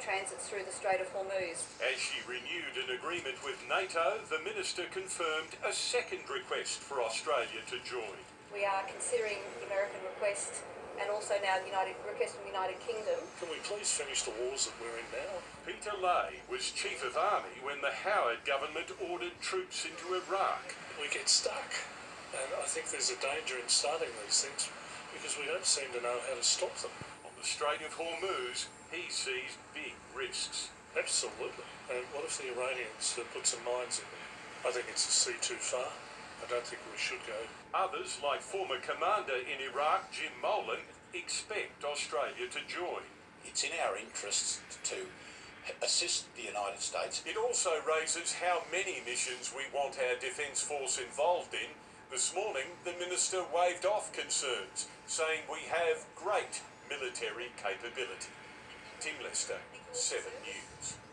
transits through the Strait of Hormuz. As she renewed an agreement with NATO, the minister confirmed a second request for Australia to join. We are considering the American request and also now the United request from the United Kingdom. Can we please finish the wars that we're in now? Peter Leahy was Chief of Army when the Howard government ordered troops into Iraq. We get stuck. And I think there's a danger in starting these things because we don't seem to know how to stop them. On the Strait of Hormuz, he sees big risks. Absolutely. And what if the Iranians uh, put some mines in there? I think it's a sea too far. I don't think we should go. Others, like former commander in Iraq Jim Molan, expect Australia to join. It's in our interests to assist the United States. It also raises how many missions we want our Defence Force involved in. This morning, the Minister waved off concerns, saying we have great military capability. Tim Lester, 7 News.